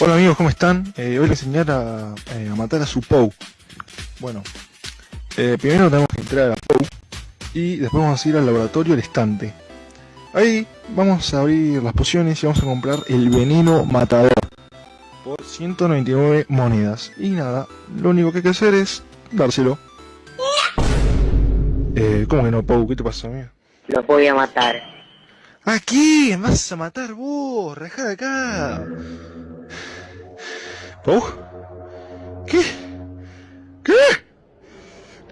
Hola amigos, ¿cómo están? Eh, hoy les voy a enseñar a, eh, a matar a su Pou. Bueno, eh, primero tenemos que entrar a la Pou y después vamos a ir al laboratorio al estante. Ahí vamos a abrir las pociones y vamos a comprar el veneno matador por 199 monedas. Y nada, lo único que hay que hacer es dárselo. ¿Cómo que no, Pou? ¿Qué te pasa, amigo? Lo voy a matar. ¿A quién vas a matar vos? Rajá de acá. ¿Pou? ¿Qué? ¿Qué?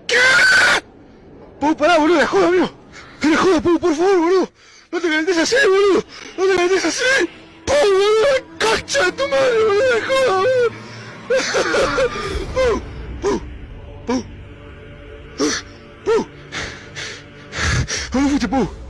¿Qué? Pou, pará, boludo, la joda, amigo. La joda, Pou, por favor, boludo. No te calentes así, boludo. No te calentes así. Pou, boludo, concha de tu madre, boludo, la joda, boludo. Pou, Pou, Pou. Pou. ¿Dónde fuiste, Pou?